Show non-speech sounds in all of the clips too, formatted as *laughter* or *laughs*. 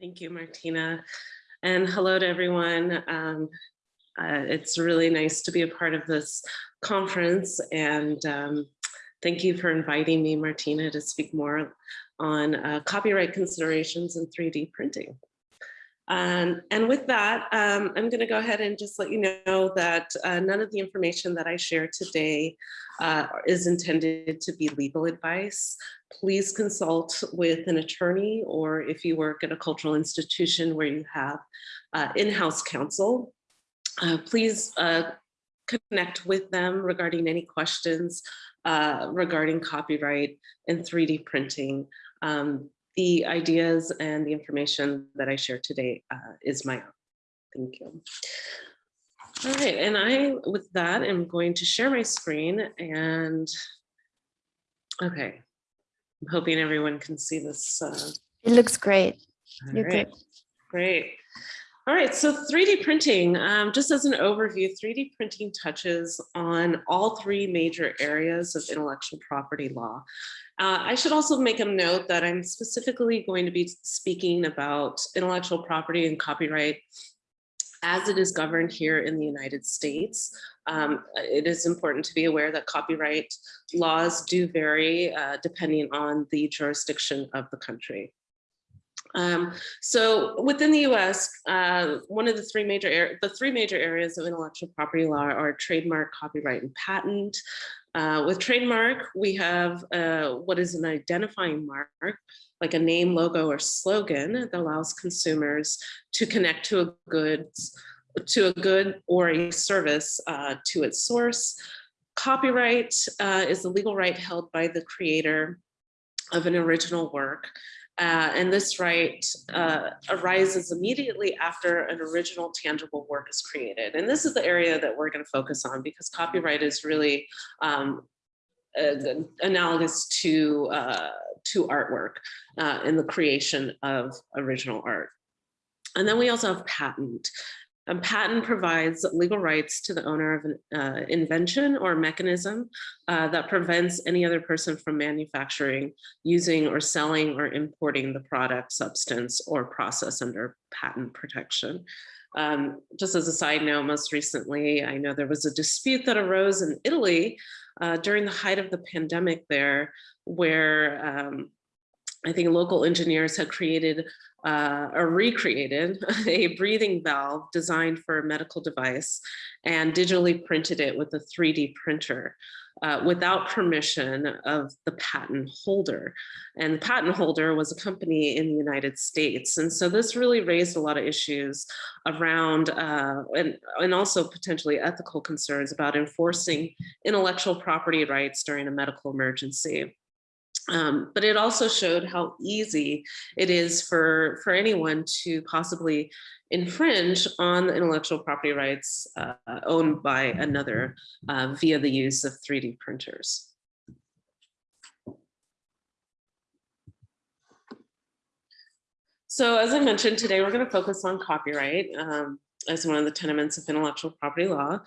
Thank you, Martina. And hello to everyone. Um, uh, it's really nice to be a part of this conference and um, thank you for inviting me, Martina, to speak more on uh, copyright considerations in 3D printing. Um, and with that, um, I'm going to go ahead and just let you know that uh, none of the information that I share today uh, is intended to be legal advice. Please consult with an attorney or if you work at a cultural institution where you have uh, in-house counsel, uh, please uh, connect with them regarding any questions uh, regarding copyright and 3D printing. Um, the ideas and the information that I share today uh, is my own. Thank you. All right, and I, with that, am going to share my screen and, okay, I'm hoping everyone can see this. Uh, it looks great. You're right. good. Great. All right, so 3D printing, um, just as an overview, 3D printing touches on all three major areas of intellectual property law. Uh, I should also make a note that I'm specifically going to be speaking about intellectual property and copyright as it is governed here in the United States. Um, it is important to be aware that copyright laws do vary uh, depending on the jurisdiction of the country. Um, so within the US, uh, one of the three major the three major areas of intellectual property law are trademark, copyright, and patent. Uh, with trademark, we have uh, what is an identifying mark, like a name, logo, or slogan that allows consumers to connect to a goods, to a good or a service uh, to its source. Copyright uh, is the legal right held by the creator of an original work uh, and this right uh, arises immediately after an original tangible work is created. And this is the area that we're going to focus on because copyright is really um, uh, analogous to, uh, to artwork uh, in the creation of original art. And then we also have patent. A patent provides legal rights to the owner of an uh, invention or mechanism uh, that prevents any other person from manufacturing, using or selling or importing the product, substance, or process under patent protection. Um, just as a side note, most recently, I know there was a dispute that arose in Italy uh, during the height of the pandemic there, where um, I think local engineers had created uh, or recreated *laughs* a breathing valve designed for a medical device and digitally printed it with a 3D printer uh, without permission of the patent holder. And the patent holder was a company in the United States. And so this really raised a lot of issues around uh, and, and also potentially ethical concerns about enforcing intellectual property rights during a medical emergency. Um, but it also showed how easy it is for, for anyone to possibly infringe on the intellectual property rights uh, owned by another uh, via the use of 3D printers. So as I mentioned, today we're going to focus on copyright um, as one of the tenements of intellectual property law.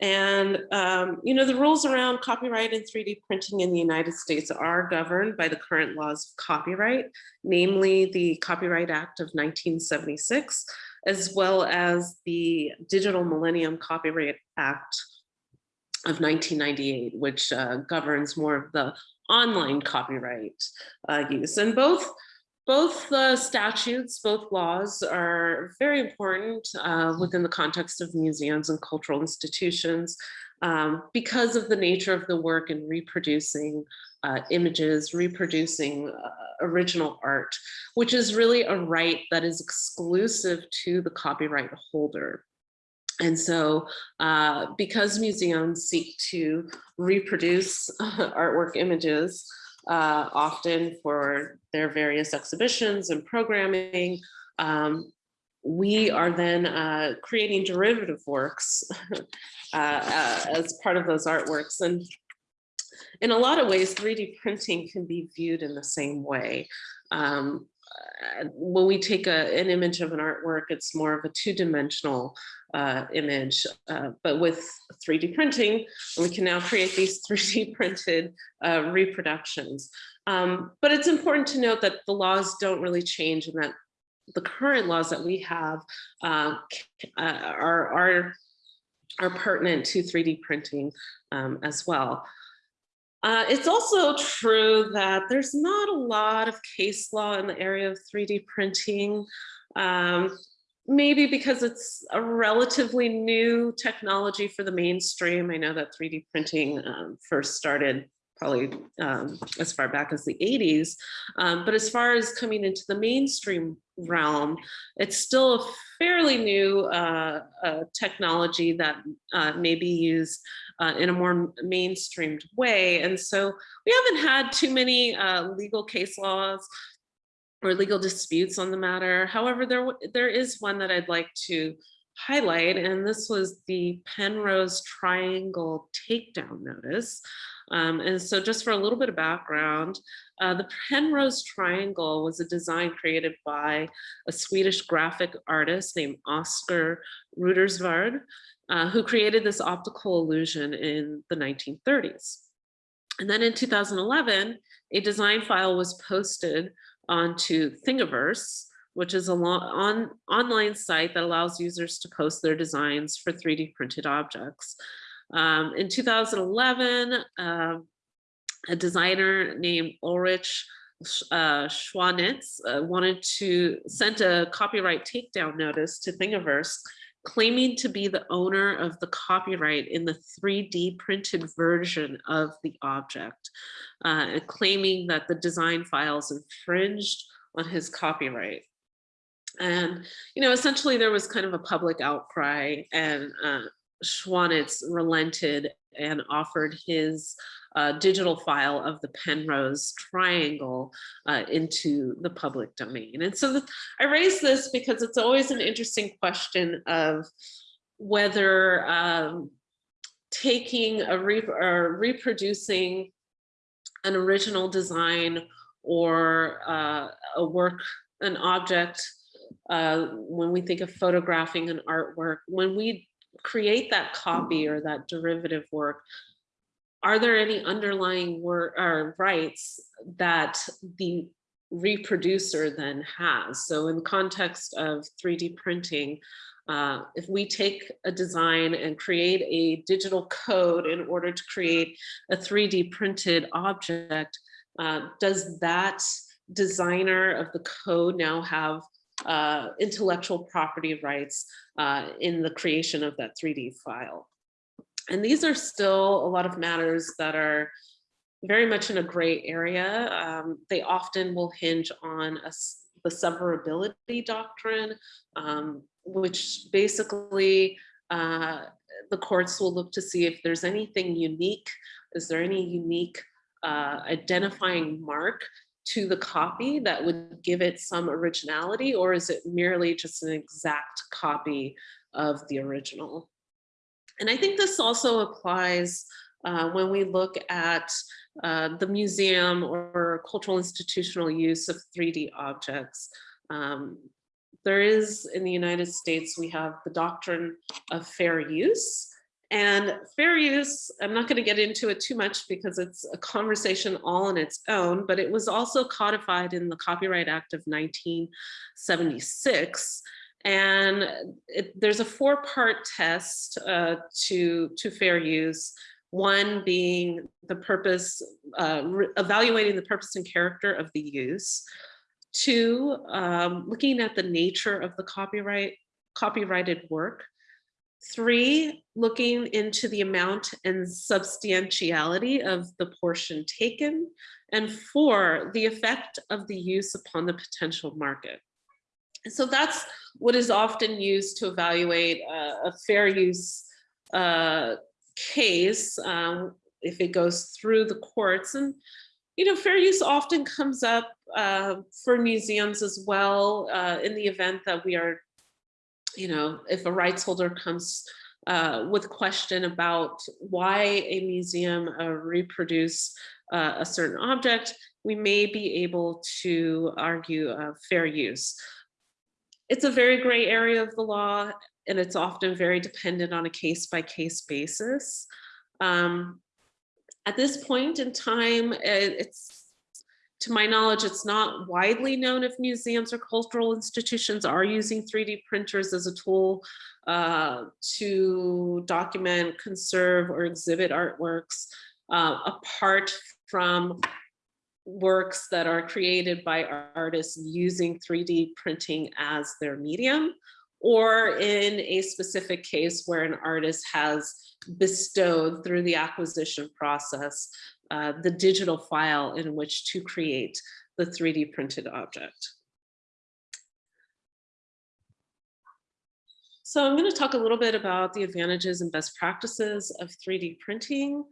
And, um, you know, the rules around copyright and 3D printing in the United States are governed by the current laws of copyright, namely the Copyright Act of 1976, as well as the Digital Millennium Copyright Act of 1998, which uh, governs more of the online copyright uh, use. And both both the statutes, both laws are very important uh, within the context of museums and cultural institutions um, because of the nature of the work in reproducing uh, images, reproducing uh, original art, which is really a right that is exclusive to the copyright holder. And so uh, because museums seek to reproduce *laughs* artwork images, uh, often for their various exhibitions and programming. Um, we are then uh, creating derivative works *laughs* uh, uh, as part of those artworks. And in a lot of ways, 3D printing can be viewed in the same way. Um, when we take a, an image of an artwork, it's more of a two-dimensional uh, image, uh, but with 3D printing, we can now create these *laughs* 3D printed uh, reproductions. Um, but it's important to note that the laws don't really change and that the current laws that we have uh, uh, are, are, are pertinent to 3D printing um, as well. Uh, it's also true that there's not a lot of case law in the area of 3D printing. Um, maybe because it's a relatively new technology for the mainstream. I know that 3D printing um, first started probably um, as far back as the 80s. Um, but as far as coming into the mainstream realm, it's still a fairly new uh, uh, technology that uh, may be used uh, in a more mainstreamed way. And so we haven't had too many uh, legal case laws or legal disputes on the matter. However, there, there is one that I'd like to highlight, and this was the Penrose Triangle Takedown Notice. Um, and so just for a little bit of background, uh, the Penrose Triangle was a design created by a Swedish graphic artist named Oscar Reutersvärd, uh, who created this optical illusion in the 1930s. And then in 2011, a design file was posted onto Thingiverse, which is an on, online site that allows users to post their designs for 3D printed objects. Um, in 2011, uh, a designer named Ulrich uh, Schwanitz uh, wanted to send a copyright takedown notice to Thingiverse claiming to be the owner of the copyright in the 3D printed version of the object, uh, and claiming that the design files infringed on his copyright. And, you know, essentially there was kind of a public outcry and uh, Schwanitz relented and offered his uh, digital file of the Penrose triangle uh, into the public domain. And so I raise this because it's always an interesting question of whether um, taking a re or reproducing an original design or uh, a work, an object, uh, when we think of photographing an artwork, when we create that copy or that derivative work, are there any underlying work or rights that the reproducer then has? So in the context of 3D printing, uh, if we take a design and create a digital code in order to create a 3D printed object, uh, does that designer of the code now have uh, intellectual property rights uh, in the creation of that 3D file. And these are still a lot of matters that are very much in a gray area. Um, they often will hinge on a, the severability doctrine, um, which basically uh, the courts will look to see if there's anything unique, is there any unique uh, identifying mark to the copy that would give it some originality or is it merely just an exact copy of the original? And I think this also applies uh, when we look at uh, the museum or cultural institutional use of 3D objects. Um, there is in the United States, we have the doctrine of fair use, and fair use, I'm not going to get into it too much because it's a conversation all on its own, but it was also codified in the Copyright Act of 1976. And it, there's a four part test uh, to, to fair use. One being the purpose, uh, evaluating the purpose and character of the use. Two, um, looking at the nature of the copyright copyrighted work. Three, looking into the amount and substantiality of the portion taken. And four, the effect of the use upon the potential market. So that's what is often used to evaluate a, a fair use uh, case um, if it goes through the courts. And, you know, fair use often comes up uh, for museums as well uh, in the event that we are you know, if a rights holder comes uh, with question about why a museum uh, reproduce uh, a certain object, we may be able to argue fair use. It's a very gray area of the law, and it's often very dependent on a case by case basis. Um, at this point in time, it's to my knowledge, it's not widely known if museums or cultural institutions are using 3D printers as a tool uh, to document, conserve, or exhibit artworks uh, apart from works that are created by artists using 3D printing as their medium, or in a specific case where an artist has bestowed through the acquisition process uh, the digital file in which to create the 3D printed object. So I'm going to talk a little bit about the advantages and best practices of 3D printing.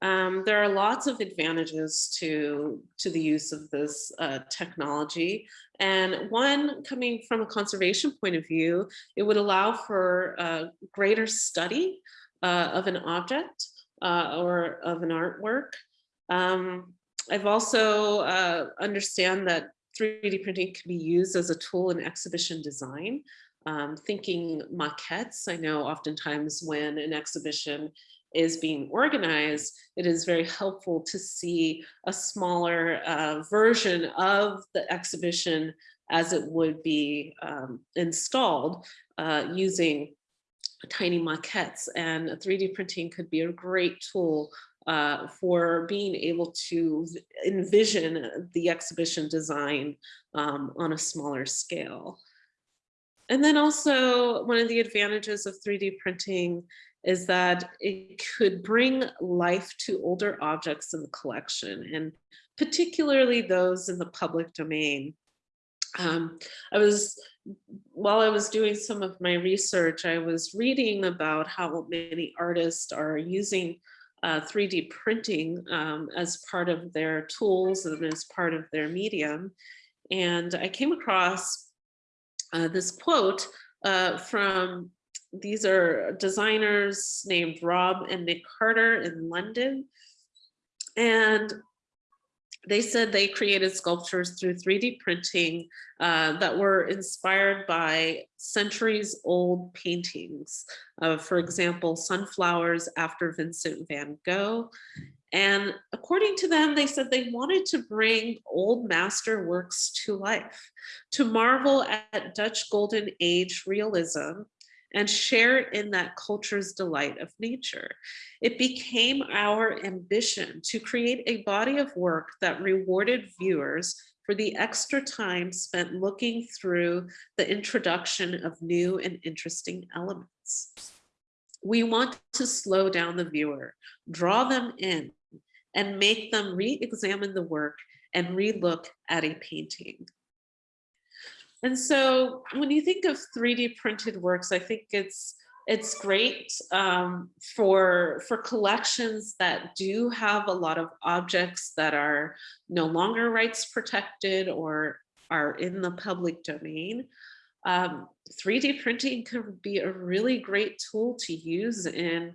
Um, there are lots of advantages to, to the use of this uh, technology. And one coming from a conservation point of view, it would allow for a greater study uh, of an object uh, or of an artwork. Um, I've also uh, understand that 3D printing can be used as a tool in exhibition design. Um, thinking maquettes, I know oftentimes when an exhibition is being organized, it is very helpful to see a smaller uh, version of the exhibition as it would be um, installed uh, using tiny maquettes and 3D printing could be a great tool uh, for being able to envision the exhibition design um, on a smaller scale. And then also one of the advantages of 3D printing is that it could bring life to older objects in the collection and particularly those in the public domain. Um, I was, while I was doing some of my research, I was reading about how many artists are using uh, 3D printing um, as part of their tools and as part of their medium. And I came across uh, this quote uh, from, these are designers named Rob and Nick Carter in London. And they said they created sculptures through 3D printing uh, that were inspired by centuries old paintings. Uh, for example, sunflowers after Vincent van Gogh. And according to them, they said they wanted to bring old master works to life, to marvel at Dutch Golden Age realism and share in that culture's delight of nature. It became our ambition to create a body of work that rewarded viewers for the extra time spent looking through the introduction of new and interesting elements. We want to slow down the viewer, draw them in, and make them re-examine the work and re-look at a painting. And so when you think of 3D printed works, I think it's it's great um, for for collections that do have a lot of objects that are no longer rights protected or are in the public domain. Um, 3D printing can be a really great tool to use in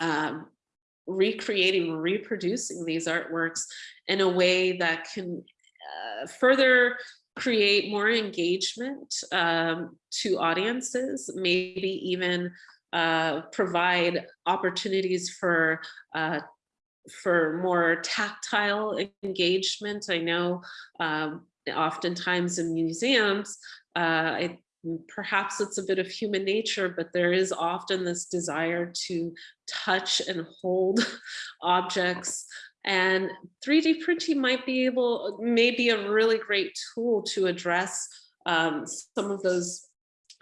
um, recreating, reproducing these artworks in a way that can uh, further create more engagement um, to audiences, maybe even uh, provide opportunities for uh, for more tactile engagement. I know um, oftentimes in museums, uh, it, perhaps it's a bit of human nature, but there is often this desire to touch and hold *laughs* objects and 3D printing might be able, may be a really great tool to address um, some of those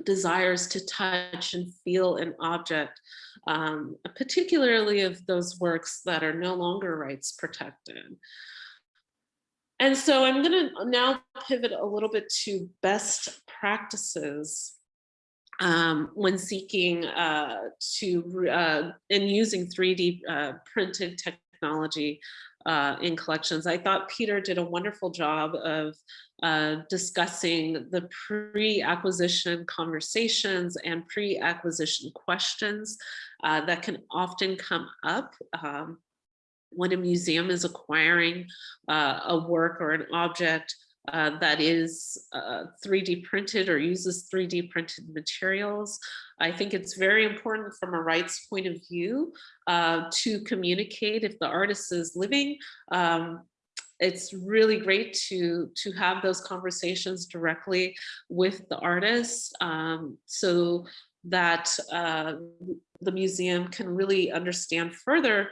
desires to touch and feel an object, um, particularly of those works that are no longer rights protected. And so I'm going to now pivot a little bit to best practices um, when seeking uh, to uh, using 3D uh, printed technology technology uh, in collections. I thought Peter did a wonderful job of uh, discussing the pre-acquisition conversations and pre-acquisition questions uh, that can often come up um, when a museum is acquiring uh, a work or an object uh, that is uh, 3D printed or uses 3D printed materials. I think it's very important from a rights point of view uh, to communicate if the artist is living um, it's really great to to have those conversations directly with the artist um, so that uh, the museum can really understand further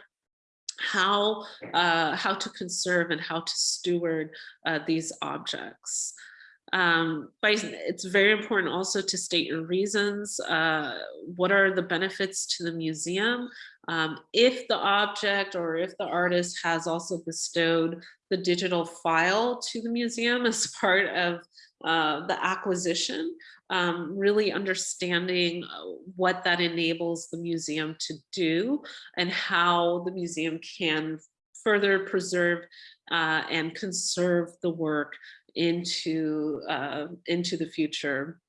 how uh, how to conserve and how to steward uh, these objects. Um, it's very important also to state your reasons. Uh, what are the benefits to the museum? Um, if the object or if the artist has also bestowed the digital file to the museum as *laughs* part of uh, the acquisition, um, really understanding uh, what that enables the museum to do and how the museum can further preserve uh, and conserve the work into, uh, into the future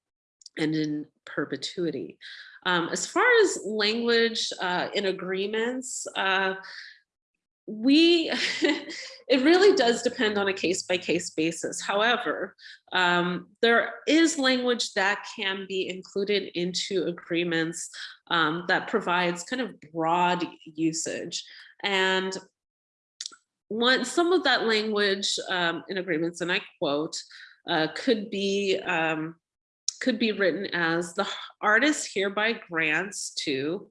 and in perpetuity. Um, as far as language uh, in agreements, uh, we, *laughs* it really does depend on a case by case basis. However, um, there is language that can be included into agreements um, that provides kind of broad usage. And some of that language um, in agreements, and I quote, uh, could be um, could be written as the artist hereby grants to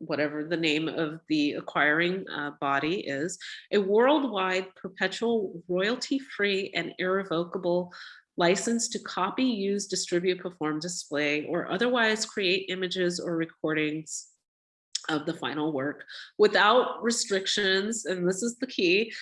whatever the name of the acquiring uh, body is, a worldwide perpetual royalty-free and irrevocable license to copy, use, distribute, perform, display, or otherwise create images or recordings of the final work without restrictions, and this is the key,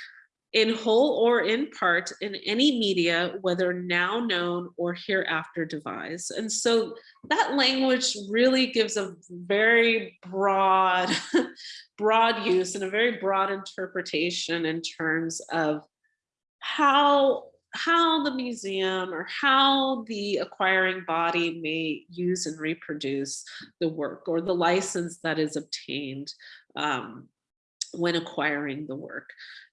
in whole or in part in any media, whether now known or hereafter devised. And so that language really gives a very broad, *laughs* broad use and a very broad interpretation in terms of how how the museum or how the acquiring body may use and reproduce the work or the license that is obtained um, when acquiring the work.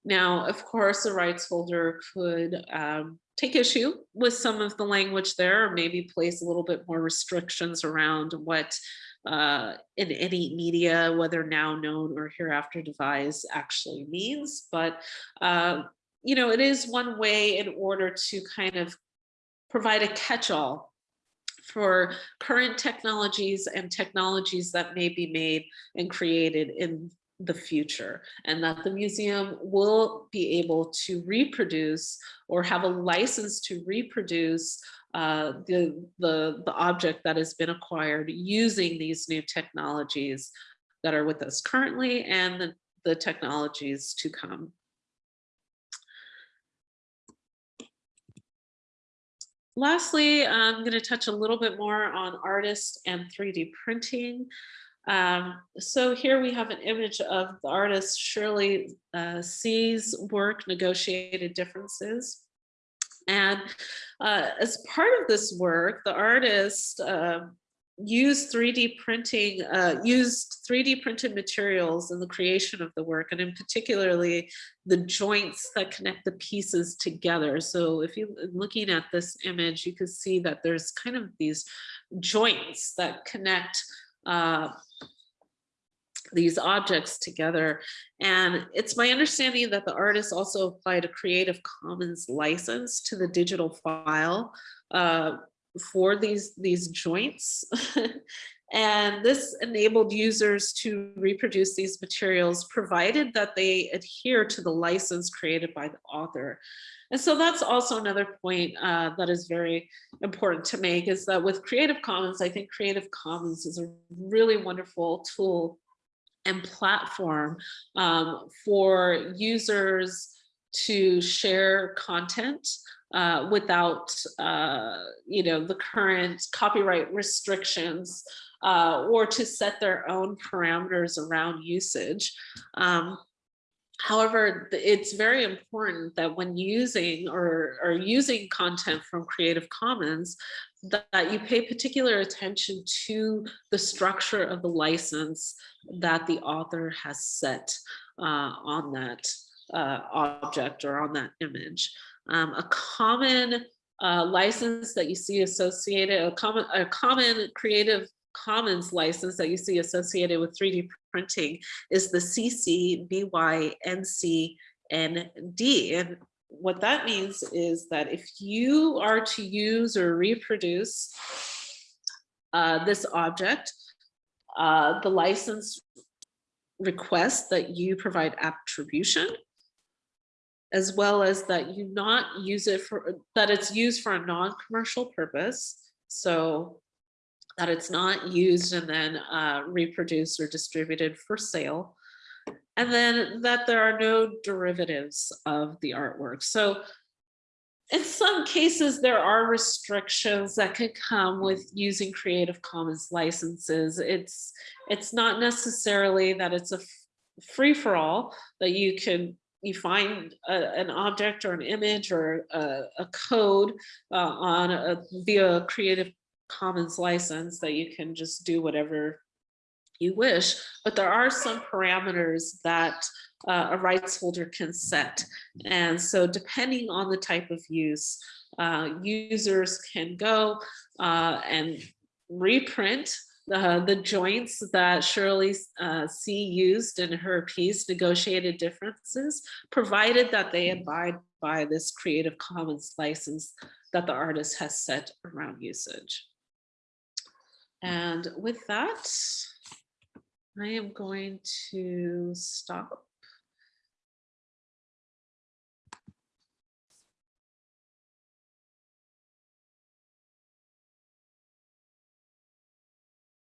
Now, of course, a rights holder could um, take issue with some of the language there, or maybe place a little bit more restrictions around what uh, in any media, whether now known or hereafter devised actually means. But, uh, you know, it is one way in order to kind of provide a catch-all for current technologies and technologies that may be made and created in the future and that the museum will be able to reproduce or have a license to reproduce uh, the, the, the object that has been acquired using these new technologies that are with us currently and the, the technologies to come. Lastly, I'm going to touch a little bit more on artists and 3D printing. Um, so here we have an image of the artist Shirley uh, C's work, Negotiated Differences. And uh, as part of this work, the artist uh, used 3D printing, uh, used 3D printed materials in the creation of the work, and in particularly the joints that connect the pieces together. So if you're looking at this image, you can see that there's kind of these joints that connect uh, these objects together. And it's my understanding that the artist also applied a Creative Commons license to the digital file uh, for these, these joints. *laughs* and this enabled users to reproduce these materials provided that they adhere to the license created by the author. And so that's also another point uh, that is very important to make is that with Creative Commons, I think Creative Commons is a really wonderful tool and platform um, for users to share content uh, without, uh, you know, the current copyright restrictions uh, or to set their own parameters around usage. Um, However, it's very important that when using or, or using content from Creative Commons, that you pay particular attention to the structure of the license that the author has set uh, on that uh, object or on that image. Um, a common uh, license that you see associated, a common, a common Creative Commons license that you see associated with 3D printing is the CC BY NC ND. And what that means is that if you are to use or reproduce uh, this object, uh, the license requests that you provide attribution as well as that you not use it for, that it's used for a non-commercial purpose. So that it's not used and then uh, reproduced or distributed for sale. And then that there are no derivatives of the artwork. So in some cases, there are restrictions that can come with using Creative Commons licenses. It's, it's not necessarily that it's a free for all that you can you find a, an object or an image or a, a code uh, on a via a Creative Commons license that you can just do whatever you wish, but there are some parameters that uh, a rights holder can set. And so depending on the type of use, uh, users can go uh, and reprint the, the joints that Shirley uh, C used in her piece, negotiated differences, provided that they abide by this Creative Commons license that the artist has set around usage. And with that, I am going to stop